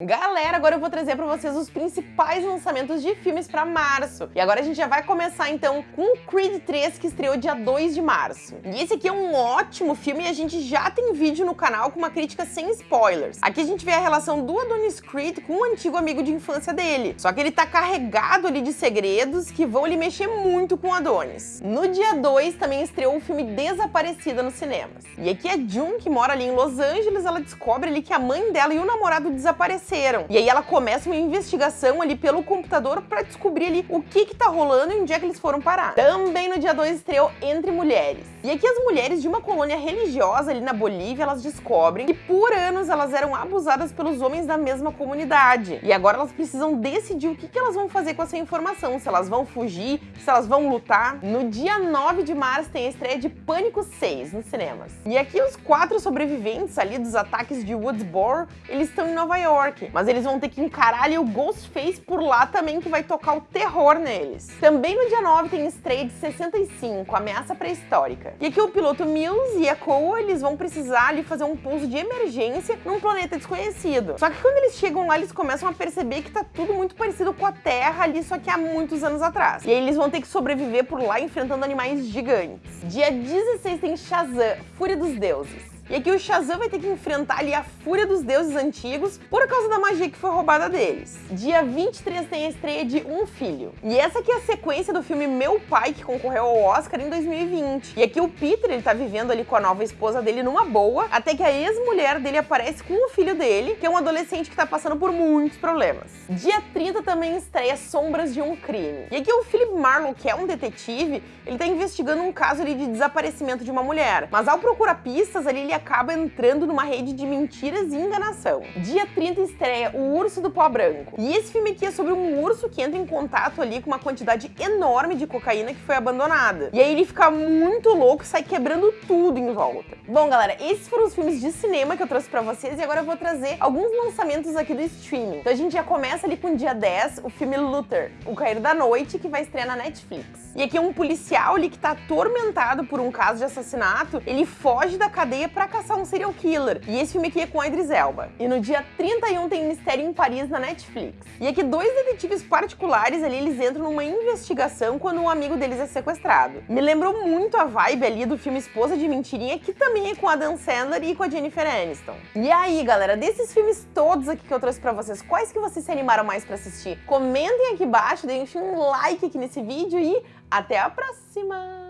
Galera, agora eu vou trazer pra vocês os principais lançamentos de filmes pra março. E agora a gente já vai começar então com Creed 3, que estreou dia 2 de março. E esse aqui é um ótimo filme e a gente já tem vídeo no canal com uma crítica sem spoilers. Aqui a gente vê a relação do Adonis Creed com o antigo amigo de infância dele. Só que ele tá carregado ali de segredos que vão lhe mexer muito com o Adonis. No dia 2 também estreou o filme Desaparecida nos cinemas. E aqui a June, que mora ali em Los Angeles, ela descobre ali que a mãe dela e o namorado desapareceram aconteceram. E aí ela começa uma investigação ali pelo computador para descobrir ali o que que tá rolando e onde é que eles foram parar. Também no dia 2 estreou Entre Mulheres. E aqui as mulheres de uma colônia religiosa ali na Bolívia, elas descobrem que por anos elas eram abusadas pelos homens da mesma comunidade. E agora elas precisam decidir o que, que elas vão fazer com essa informação, se elas vão fugir, se elas vão lutar. No dia 9 de março tem a estreia de Pânico 6 nos cinemas. E aqui os quatro sobreviventes ali dos ataques de Woodsboro, eles estão em Nova York mas eles vão ter que encarar ali o Ghostface por lá também, que vai tocar o terror neles. Também no dia 9 tem estreia de 65, Ameaça Pré-Histórica. E aqui o piloto Mills e a Cole, eles vão precisar ali fazer um pouso de emergência num planeta desconhecido. Só que quando eles chegam lá, eles começam a perceber que tá tudo muito parecido com a Terra ali, só que há muitos anos atrás. E aí eles vão ter que sobreviver por lá enfrentando animais gigantes. Dia 16 tem Shazam, Fúria dos Deuses. E aqui o Shazam vai ter que enfrentar ali a fúria dos deuses antigos por causa da magia que foi roubada deles. Dia 23 tem a estreia de Um Filho. E essa aqui é a sequência do filme Meu Pai, que concorreu ao Oscar em 2020. E aqui o Peter, ele tá vivendo ali com a nova esposa dele numa boa, até que a ex-mulher dele aparece com o filho dele, que é um adolescente que tá passando por muitos problemas. Dia 30 também estreia Sombras de um Crime. E aqui o Philip Marlowe, que é um detetive, ele tá investigando um caso ali de desaparecimento de uma mulher. Mas ao procurar pistas ali, ele acaba entrando numa rede de mentiras e enganação. Dia 30 estreia O Urso do Pó Branco. E esse filme aqui é sobre um urso que entra em contato ali com uma quantidade enorme de cocaína que foi abandonada. E aí ele fica muito louco e sai quebrando tudo em volta. Bom, galera, esses foram os filmes de cinema que eu trouxe pra vocês e agora eu vou trazer alguns lançamentos aqui do streaming. Então a gente já começa ali com o dia 10, o filme Luther, O Cair da Noite, que vai estrear na Netflix. E aqui é um policial ali que tá atormentado por um caso de assassinato, ele foge da cadeia pra caçar um serial killer. E esse filme aqui é com a Idris Elba. E no dia 31 tem Mistério em Paris na Netflix. E aqui dois detetives particulares ali, eles entram numa investigação quando um amigo deles é sequestrado. Me lembrou muito a vibe ali do filme Esposa de Mentirinha, que também é com a Dan Sandler e com a Jennifer Aniston. E aí, galera, desses filmes todos aqui que eu trouxe pra vocês, quais que vocês se animaram mais pra assistir? Comentem aqui embaixo, deixem um like aqui nesse vídeo e até a próxima!